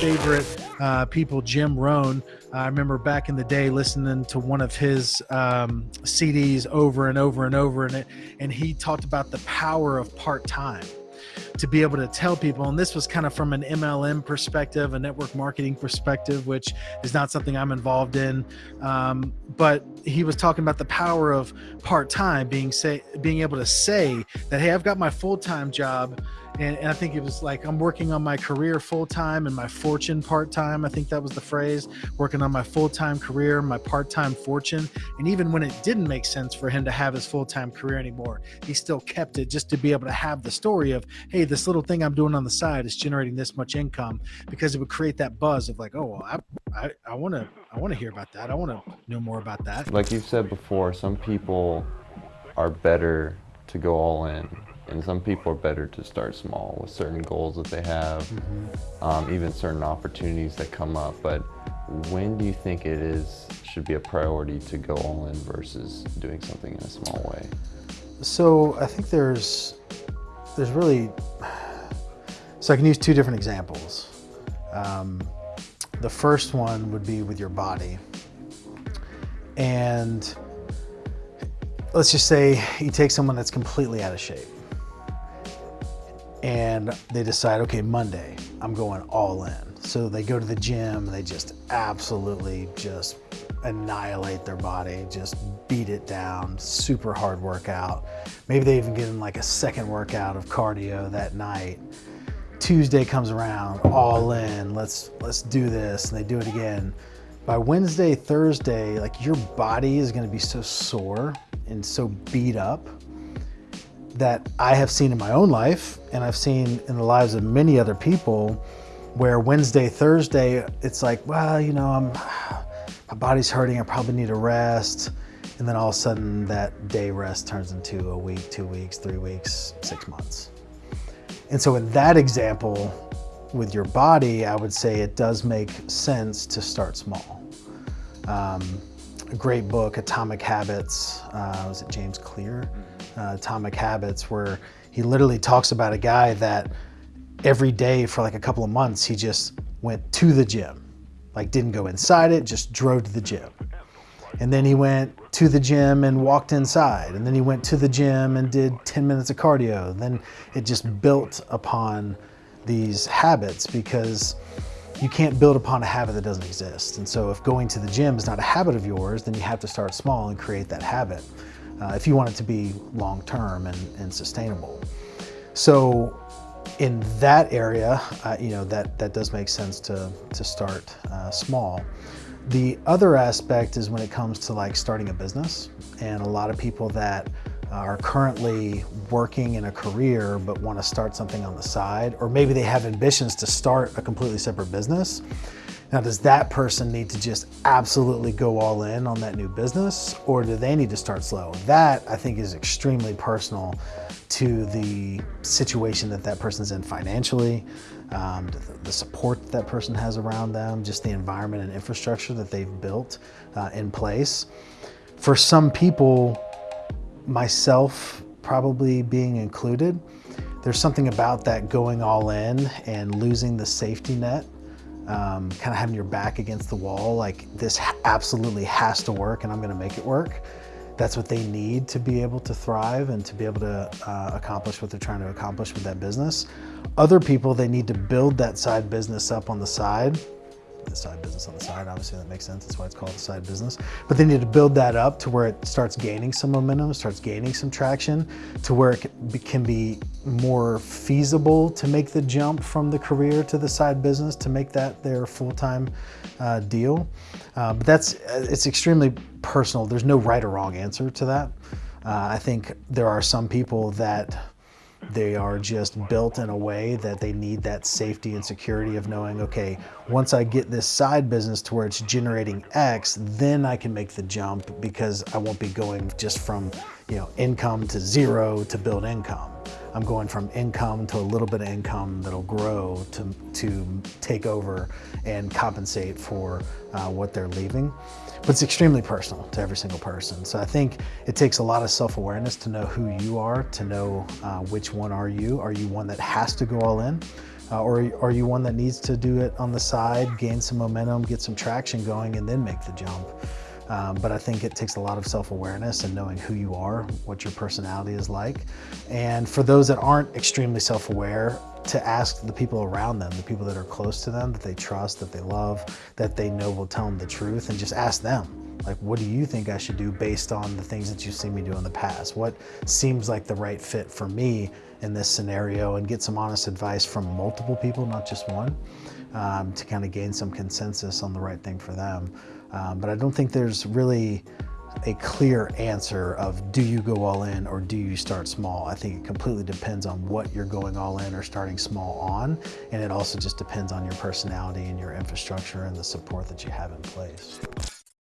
favorite uh, people, Jim Rohn. I remember back in the day listening to one of his um, CDs over and over and over, and it, and he talked about the power of part time to be able to tell people. And this was kind of from an MLM perspective, a network marketing perspective, which is not something I'm involved in. Um, but he was talking about the power of part time, being say being able to say that, hey, I've got my full time job and, and, I think it was like I'm working on my career full time and my fortune part time. I think that was the phrase working on my full time career, my part time fortune. And even when it didn't make sense for him to have his full time career anymore, he still kept it just to be able to have the story of, hey, this little thing I'm doing on the side is generating this much income because it would create that buzz of like, oh, well, I, I want to, I want to hear about that. I want to know more about that. Like you've said before, some people are better to go all in and some people are better to start small with certain goals that they have, mm -hmm. um, even certain opportunities that come up. But when do you think it is should be a priority to go all in versus doing something in a small way? So I think there's there's really so I can use two different examples. Um, the first one would be with your body, and let's just say you take someone that's completely out of shape and they decide, okay, Monday, I'm going all in. So they go to the gym, they just absolutely just annihilate their body, just beat it down, super hard workout. Maybe they even get in like a second workout of cardio that night. Tuesday comes around, all in, let's, let's do this, and they do it again. By Wednesday, Thursday, like your body is gonna be so sore and so beat up that I have seen in my own life and I've seen in the lives of many other people where Wednesday, Thursday, it's like, well, you know, I'm, my body's hurting, I probably need a rest. And then all of a sudden that day rest turns into a week, two weeks, three weeks, six months. And so in that example, with your body, I would say it does make sense to start small. Um, a great book, Atomic Habits, uh, was it James Clear? Uh, Atomic Habits, where he literally talks about a guy that every day for like a couple of months, he just went to the gym. Like didn't go inside it, just drove to the gym. And then he went to the gym and walked inside. And then he went to the gym and did 10 minutes of cardio. Then it just built upon these habits because you can't build upon a habit that doesn't exist. And so if going to the gym is not a habit of yours, then you have to start small and create that habit uh, if you want it to be long-term and, and sustainable. So in that area, uh, you know, that, that does make sense to, to start uh, small. The other aspect is when it comes to like starting a business and a lot of people that are currently working in a career but want to start something on the side or maybe they have ambitions to start a completely separate business now, does that person need to just absolutely go all in on that new business or do they need to start slow? That I think is extremely personal to the situation that that person's in financially, um, the support that, that person has around them, just the environment and infrastructure that they've built uh, in place. For some people, myself probably being included, there's something about that going all in and losing the safety net um, kind of having your back against the wall, like this absolutely has to work and I'm gonna make it work. That's what they need to be able to thrive and to be able to uh, accomplish what they're trying to accomplish with that business. Other people, they need to build that side business up on the side the side business on the side. Obviously that makes sense. That's why it's called a side business. But they need to build that up to where it starts gaining some momentum, starts gaining some traction to where it can be more feasible to make the jump from the career to the side business to make that their full-time uh, deal. Uh, but that's, it's extremely personal. There's no right or wrong answer to that. Uh, I think there are some people that they are just built in a way that they need that safety and security of knowing, okay, once I get this side business to where it's generating X, then I can make the jump because I won't be going just from, you know, income to zero to build income. I'm going from income to a little bit of income that'll grow to, to take over and compensate for uh, what they're leaving. But it's extremely personal to every single person. So I think it takes a lot of self-awareness to know who you are, to know uh, which one are you. Are you one that has to go all in? Uh, or are you one that needs to do it on the side, gain some momentum, get some traction going, and then make the jump? Um, but I think it takes a lot of self-awareness and knowing who you are, what your personality is like. And for those that aren't extremely self-aware, to ask the people around them, the people that are close to them, that they trust, that they love, that they know will tell them the truth, and just ask them. Like, what do you think I should do based on the things that you've seen me do in the past? What seems like the right fit for me in this scenario? And get some honest advice from multiple people, not just one, um, to kind of gain some consensus on the right thing for them. Um, but I don't think there's really a clear answer of do you go all in or do you start small? I think it completely depends on what you're going all in or starting small on. And it also just depends on your personality and your infrastructure and the support that you have in place.